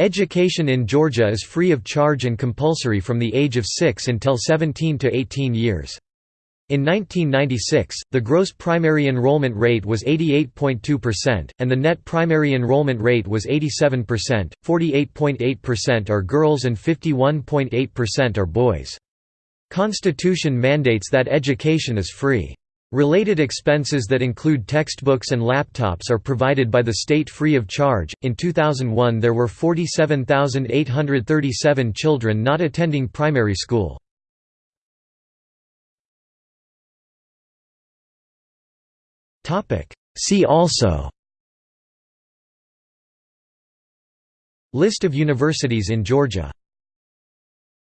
Education in Georgia is free of charge and compulsory from the age of 6 until 17 to 18 years. In 1996, the gross primary enrollment rate was 88.2%, and the net primary enrollment rate was 87%, 48.8% are girls and 51.8% are boys. Constitution mandates that education is free. Related expenses that include textbooks and laptops are provided by the state free of charge. In 2001, there were 47,837 children not attending primary school. See also List of universities in Georgia